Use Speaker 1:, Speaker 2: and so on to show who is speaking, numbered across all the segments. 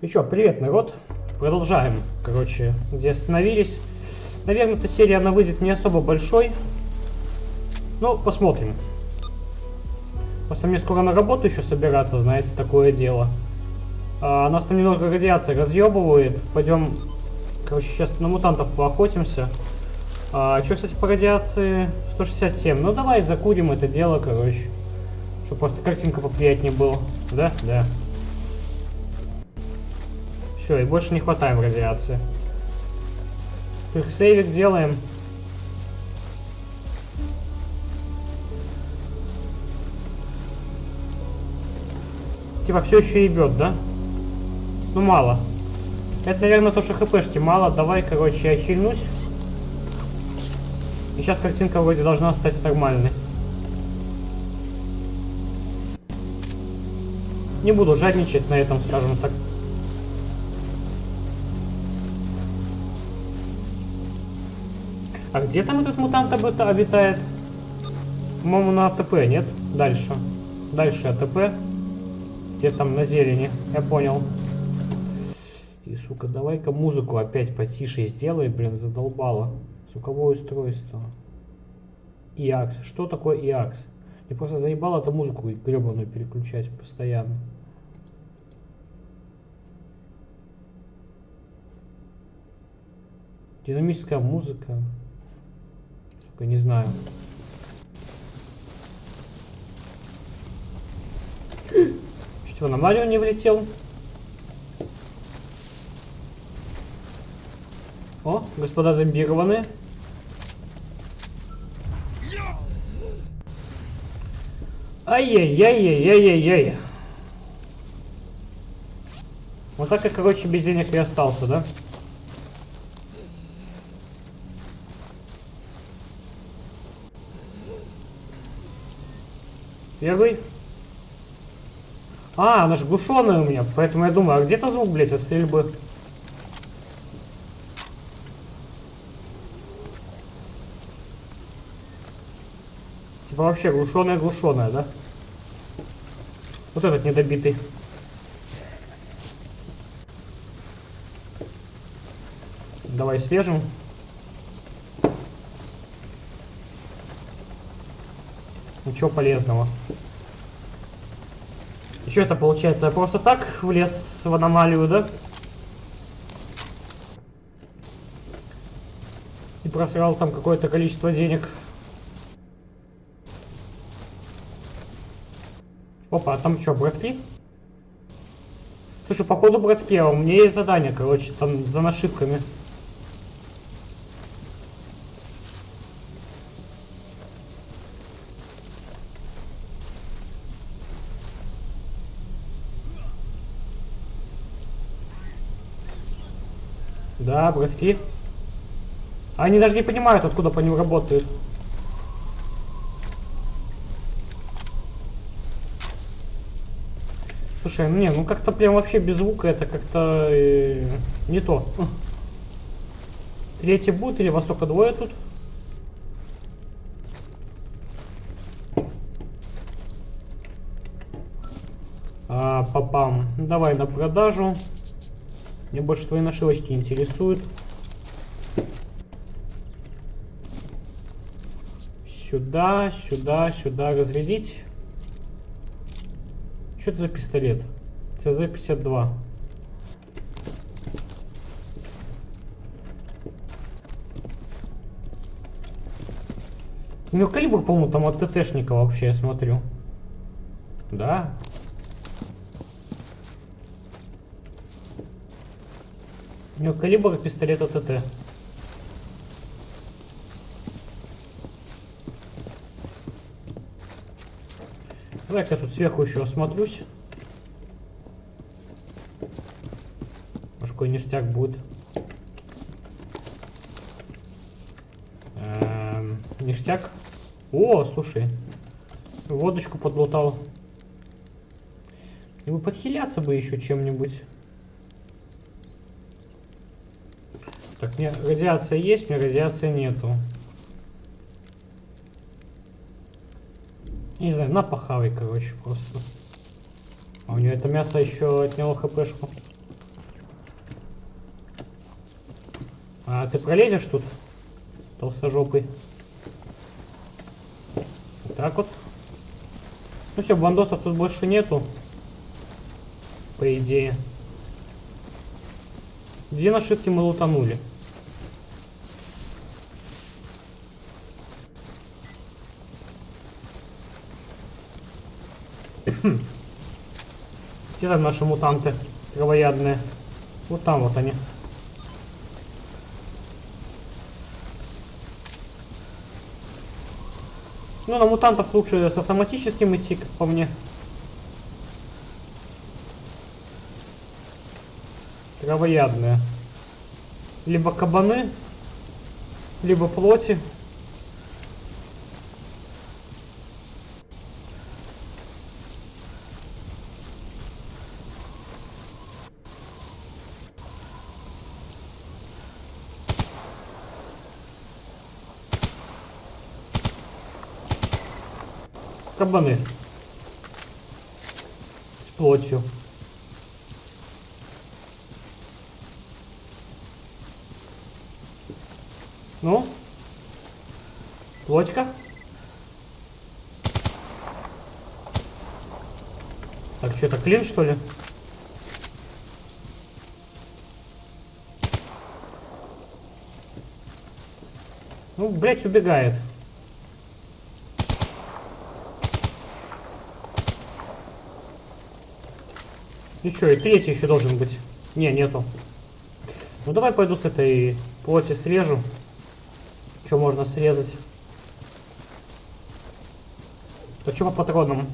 Speaker 1: И чё, привет, народ. Продолжаем, короче, где остановились. Наверное, эта серия, она выйдет не особо большой. Ну, посмотрим. Просто мне скоро на работу еще собираться, знаете, такое дело. А, нас там немного радиация разъебывает. Пойдем, короче, сейчас на мутантов поохотимся. А, что, кстати, по радиации? 167. Ну, давай закурим это дело, короче. Чтобы просто картинка поприятнее была. Да? Да. Все, и больше не хватаем радиации. Квиксейвик делаем. Типа все еще ебет, да? Ну мало. Это, наверное, то, что хпшки мало. Давай, короче, я хильнусь. И сейчас картинка вроде должна стать нормальной. Не буду жадничать на этом, скажем так. А где там этот мутант обитает? По-моему, на АТП, нет? Дальше. Дальше АТП. Где там на зелени? Я понял. И, сука, давай-ка музыку опять потише сделай, блин, задолбало. Звуковое устройство. ИАКС. Что такое ИАКС? Мне просто заебало эту музыку гребаную переключать постоянно. Динамическая музыка. Сука, не знаю. Что, на Марио не влетел? О, господа зомбированные. Ай-яй-яй-яй-яй-яй. Вот так я, короче, без денег и остался, да? Первый. А, она же глушеная у меня, поэтому я думаю, а где-то звук, блядь, от стрельбы. Типа вообще глушеная-глушеная, да? Вот этот недобитый. Давай свежим. Ничего полезного. И что это получается? Я просто так влез в аномалию, да? И просрал там какое-то количество денег. Опа, а там что, братки? Слушай, походу братки, а у меня есть задание, короче, там за нашивками. Да, братки. Они даже не понимают, откуда по ним работают. Слушай, не, ну как-то прям вообще без звука это как-то э, не то. Третий будет или вас только двое тут? А, папам. Давай на продажу. Мне больше твои нашивочки интересуют. Сюда, сюда, сюда разрядить. Что это за пистолет? ЦЗ-52. У него калибр, по-моему, там от ТТшника вообще, я смотрю. Да. У него калибр пистолета ТТ. Давай-ка я тут сверху еще осмотрюсь. Может, какой ништяк будет. Эм, ништяк. О, слушай. Водочку подлутал. Бы подхиляться бы еще чем-нибудь. Мне радиация есть, мне радиации нету. Не знаю, на похавай, короче, просто. А у нее это мясо еще отняло хпшку. А ты пролезешь тут? Толстожопый. Вот так вот. Ну все, бандосов тут больше нету. По идее. Где нашивки мы лутанули. Где там наши мутанты травоядные? Вот там вот они. Ну, на мутантов лучше с автоматическим идти, как по мне. Травоядные. Либо кабаны, либо плоти. Кабаны. С плотью. Ну? Плотька? Так, что это клин, что ли? Ну, блядь, убегает. И что, и третий еще должен быть. Не, нету. Ну давай пойду с этой плоти срежу. Что можно срезать? Да что по патронам?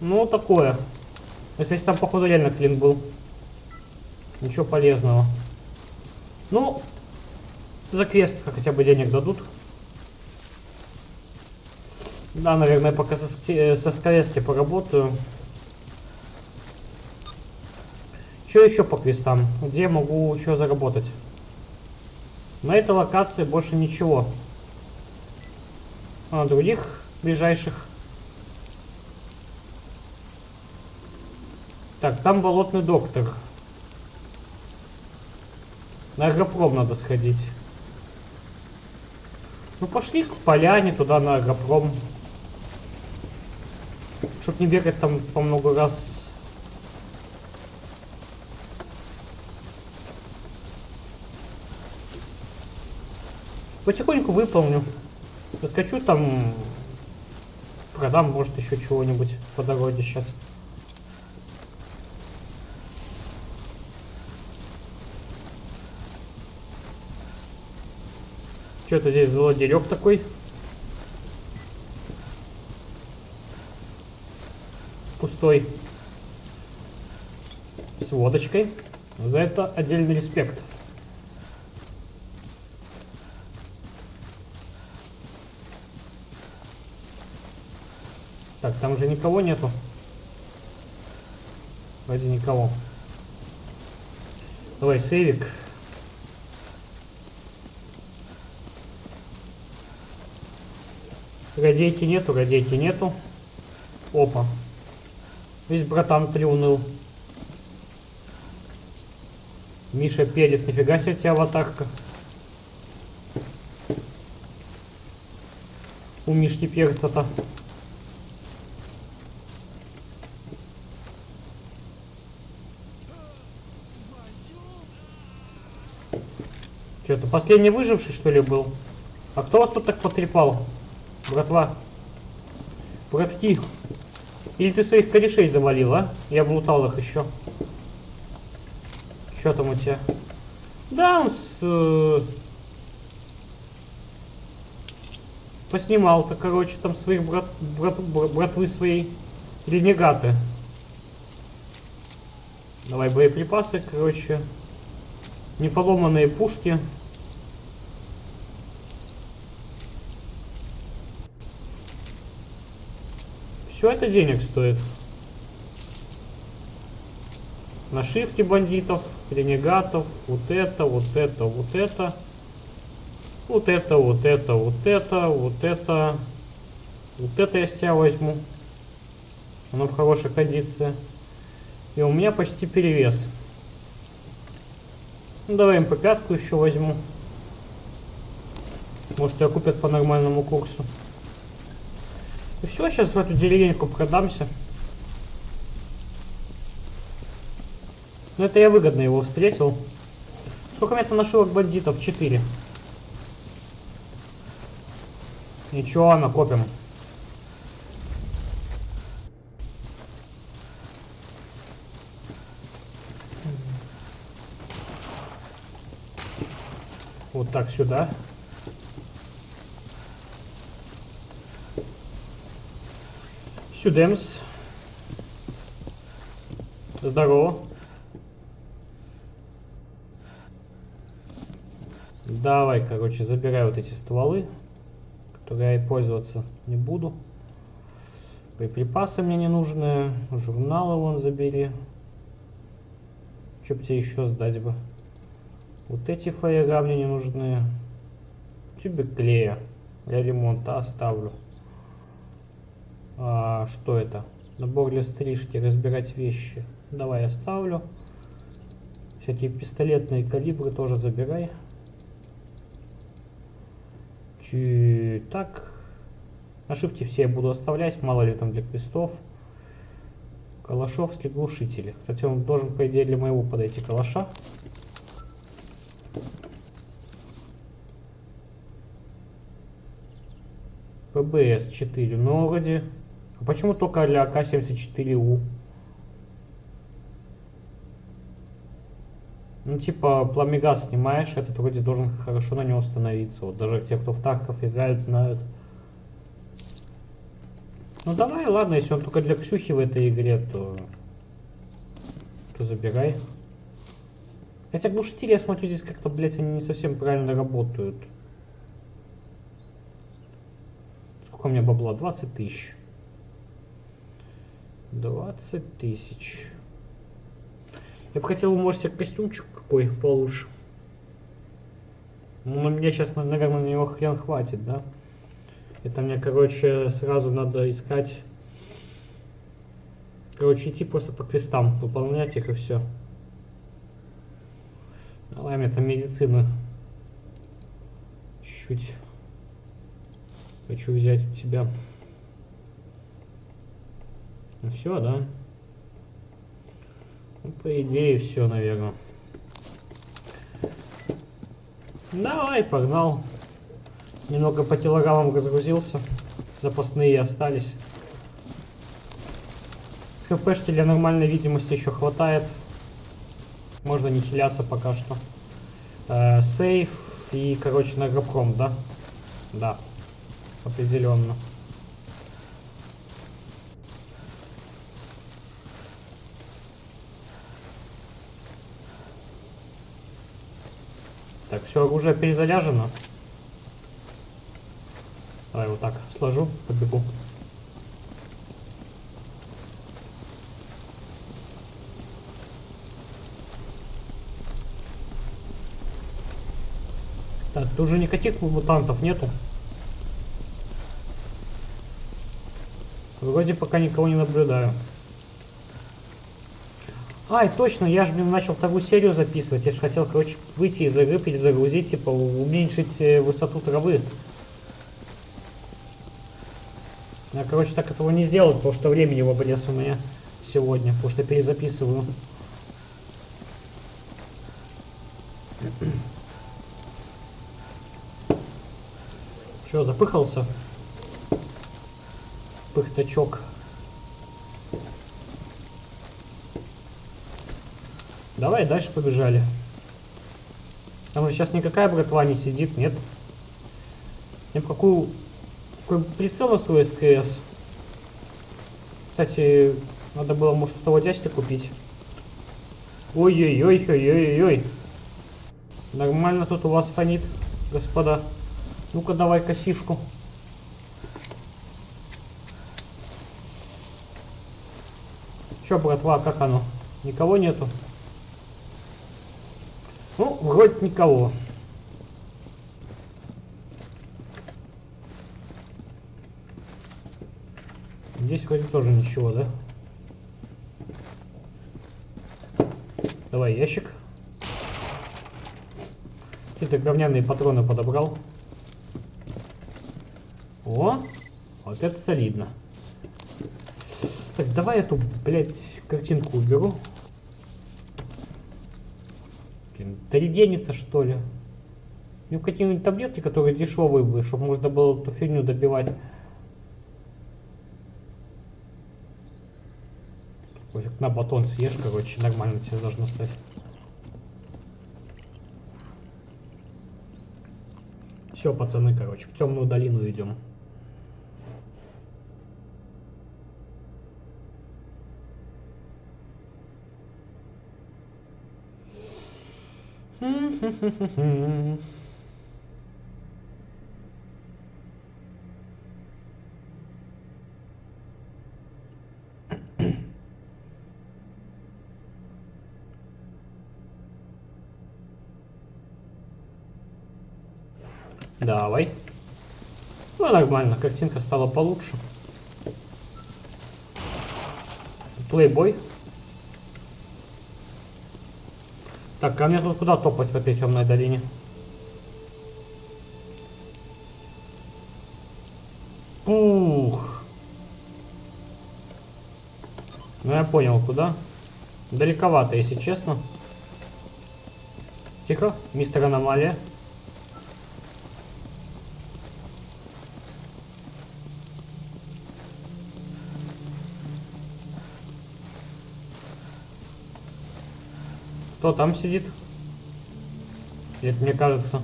Speaker 1: Ну, такое. Если там, походу, реально клин был. Ничего полезного. Ну, за квест хотя бы денег дадут. Да, наверное, пока со, со скорости поработаю. Что еще по квестам? Где могу еще заработать? На этой локации больше ничего. А на других ближайших. Так, там болотный доктор. На агропром надо сходить. Ну пошли к поляне туда на агропром. Чтоб не бегать там по много раз Потихоньку выполню. Заскочу там, продам, может, еще чего-нибудь по дороге сейчас. Что-то здесь злодерек такой. Пустой. С водочкой. За это отдельный респект. Там же никого нету. Вроде никого. Давай, сейвик. Радейки нету, радейки нету. Опа. Весь братан приуныл. Миша Перес, нифига себе тебя аватарка. У Мишки перца-то. Что-то последний выживший, что ли, был? А кто вас тут так потрепал? Братва. Братки. Или ты своих корешей завалил, а? Я облутал их еще. Что там у тебя? Да, он с... Э, поснимал-то, короче, там своих брат, брат, братвы своей ренегаты. Давай боеприпасы, короче. Неполоманные пушки. Все это денег стоит. Нашивки бандитов, ренегатов, вот это, вот это, вот это. Вот это, вот это, вот это, вот это. Вот это я себя возьму. Оно в хорошей кондиции. И у меня почти перевес. Ну, давай МП-5 еще возьму. Может, ее купят по нормальному курсу. И все, сейчас в эту деревеньку продамся. Ну, это я выгодно его встретил. Сколько меня там нашивок бандитов? Четыре. Ничего, накопим. Вот так сюда. Сюдемс. Здорово. Давай, короче, забирай вот эти стволы, которые я пользоваться не буду. Боеприпасы мне не нужны. Журналы вон забери. Что бы тебе еще сдать бы? Вот эти фаера мне не нужны. Тюбик клея. Я ремонта оставлю. А, что это? Набор для стрижки, разбирать вещи. Давай оставлю. Всякие пистолетные калибры тоже забирай. Чи... Так. Нашивки все я буду оставлять, мало ли там для крестов. Калашовский глушители. Кстати, он должен, по идее, для моего подойти калаша. ПБС 4. Ну, вроде а почему только для АК-74У? Ну, типа, пламегаз снимаешь, этот вроде должен хорошо на него становиться. Вот даже те, кто в танков играют, знают. Ну давай, ладно, если он только для Ксюхи в этой игре, то... То забирай. Хотя глушители, я смотрю, здесь как-то, блядь, они не совсем правильно работают. Сколько у меня бабла? 20 тысяч. 20 тысяч. Я бы хотел, может, себе костюмчик какой получше. Ну, меня сейчас, наверное, на него хрен хватит, да? Это мне, короче, сразу надо искать... Короче, идти просто по квестам, выполнять их и все. Давай мне там медицину чуть-чуть хочу взять у тебя. Ну все, да? Ну, по идее, все, наверное. Давай, погнал. Немного по килограммам разгрузился. Запасные остались. ХПшки для нормальной видимости еще хватает. Можно не хиляться пока что. Э, сейф и, короче, на гробком, да? Да, определенно. Так, все, оружие перезаряжено. Давай вот так сложу, побегу. Так, тут уже никаких мутантов нету. Вроде пока никого не наблюдаю. Ай, точно, я же, блин, начал вторую серию записывать. Я же хотел, короче, выйти из игры, перезагрузить, типа, уменьшить э, высоту травы. Я, короче, так этого не сделал, потому что времени в обрез у меня сегодня, потому что перезаписываю. Че, запыхался? Пыхтачок. Давай дальше побежали. Там же сейчас никакая братва не сидит, нет? Я какую... Какой прицел свой СКС. Кстати, надо было, может, того дядьки купить. Ой-ой-ой-ой-ой-ой. Нормально тут у вас фонит, господа. Ну-ка, давай косишку. Чё, братва, как оно? Никого нету? Ну, вроде никого. Здесь вроде тоже ничего, да? Давай ящик. Какие-то говняные патроны подобрал. О, вот это солидно. Так, давай эту, блядь, картинку уберу. Блин, дорегенится, что ли? Ну, какие-нибудь таблетки, которые дешевые были, чтобы можно было эту фигню добивать. Пофиг, на батон съешь, короче, нормально тебе должно стать. Все, пацаны, короче, в темную долину идем. Давай. Ну, нормально, картинка стала получше. Плейбой. Так, а мне тут куда топать в этой темной долине? Ух. Ну я понял, куда. Далековато, если честно. Тихо, мистер Аномалия. Кто там сидит? Это мне кажется.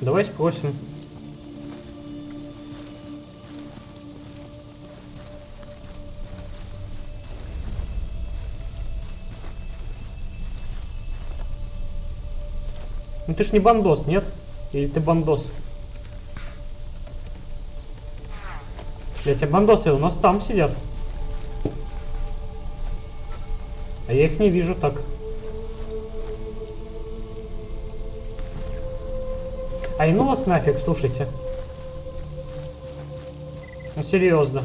Speaker 1: Давай спросим. Ну ты ж не бандос, нет? Или ты бандос? Я тебе бандосы у нас там сидят. А я их не вижу так. А и ну вас нафиг, слушайте. Ну серьезно.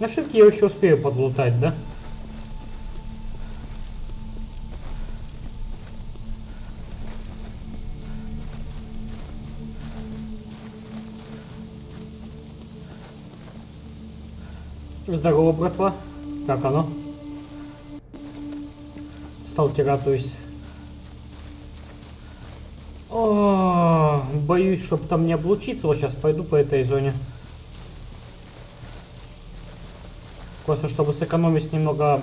Speaker 1: На шибке я еще успею подлутать, да? Здорово, братва. Как оно? Сталкера, то есть. О, боюсь, чтобы там не облучиться. Вот сейчас пойду по этой зоне. Просто чтобы сэкономить немного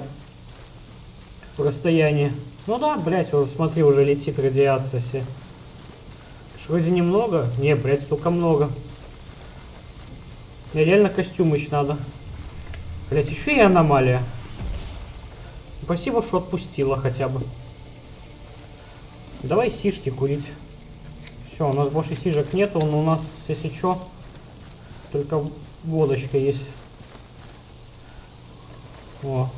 Speaker 1: расстояние. Ну да, блять, вот смотри, уже летит радиация все. Вроде немного. Не, блять, столько много. Мне реально костюм надо. Блять, еще и аномалия. Спасибо, что отпустила хотя бы. Давай сишки курить. Все, у нас больше сижек нету, но у нас, если что, только водочка есть. О.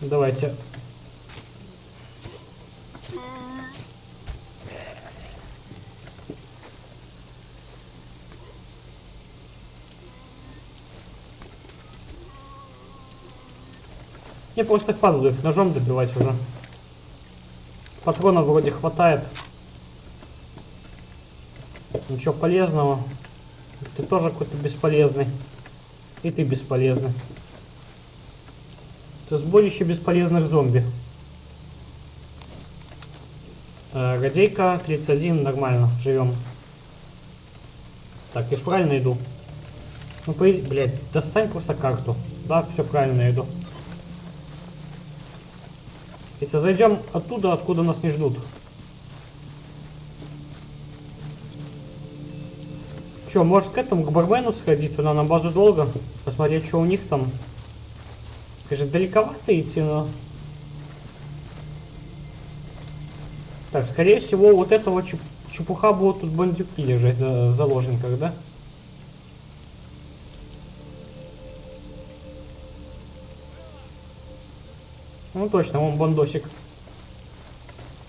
Speaker 1: Давайте Мне просто впадло их ножом добивать уже. Патронов вроде хватает. Ничего полезного. Ты тоже какой-то бесполезный. И ты бесполезный. Это сборище бесполезных зомби. Э, Радейка 31, нормально, живем. Так, я ж правильно иду. Ну, по блядь, достань просто карту. Да, все правильно иду. Если зайдем оттуда, откуда нас не ждут. Че, может к этому, к бармену сходить туда на базу долго? Посмотреть, что у них там. Конечно, далековато идти, но... Так, скорее всего, вот этого чуп чепуха будут тут бандюки лежать за заложниках, да? Ну точно, он бандосик.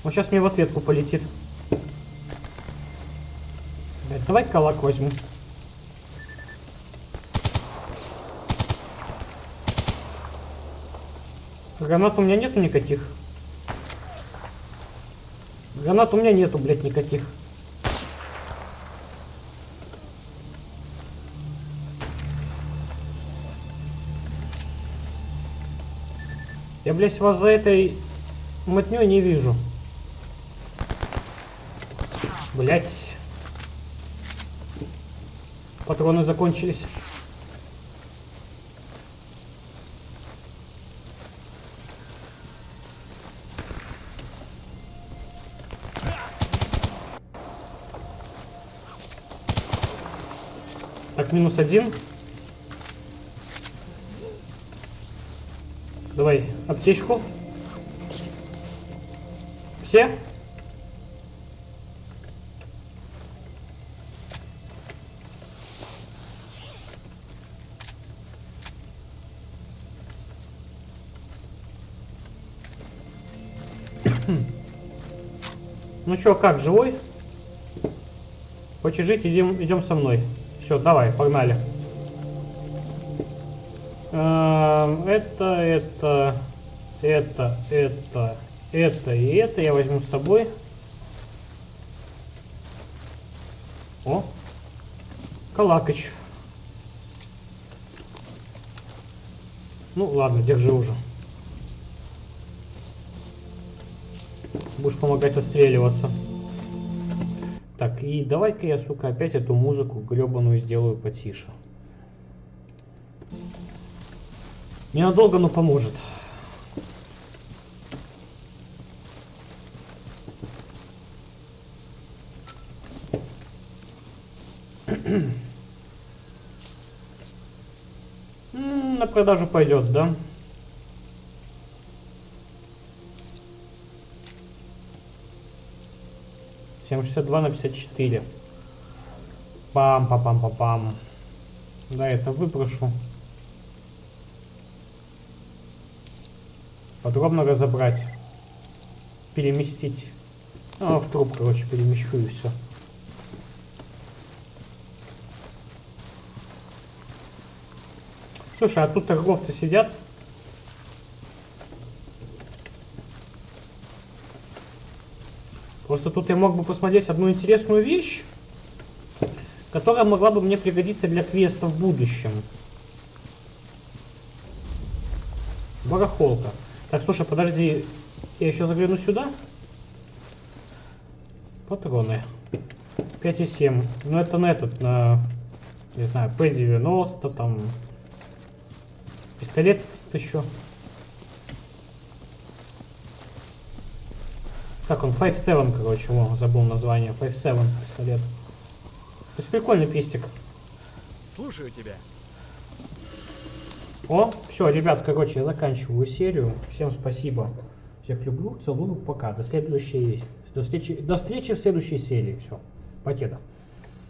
Speaker 1: Он сейчас мне в ответку полетит. Давай калак возьму. Гранат у меня нету никаких. Гранат у меня нету, блядь, никаких. Я, блядь, вас за этой мотнёй не вижу. Блять. Патроны закончились. Так, минус один. Давай, аптечку. Все? Ну чё, как, живой? Хочешь жить, идем, идем со мной. Все, давай, погнали. Эм, это, это, это, это, это и это я возьму с собой. О, Калакач. Ну ладно, держи уже. Будешь помогать отстреливаться. Так, и давай-ка я, сука, опять эту музыку гребаную сделаю потише. Ненадолго, но поможет. На продажу пойдет, да? Семь шестьдесят два на пятьдесят четыре. Пам, пам, пам, пам, пам. Да, это выброшу. Подробно разобрать, переместить. А, в труп, короче, перемещу и все. Слушай, а тут торговцы сидят. Просто тут я мог бы посмотреть одну интересную вещь, которая могла бы мне пригодиться для квеста в будущем. Барахолка. Так, слушай, подожди. Я еще загляну сюда. Патроны. 5,7. Ну это на этот, на, не знаю, P90, там. Пистолет еще. Как он? 5.7, короче, о, забыл название. 5.7 пистолет. То есть прикольный пистик.
Speaker 2: Слушаю тебя.
Speaker 1: О, все, ребят, короче, я заканчиваю серию. Всем спасибо. Всех люблю, целую, пока. До следующей, до встречи, до встречи в следующей серии. Все, покеда.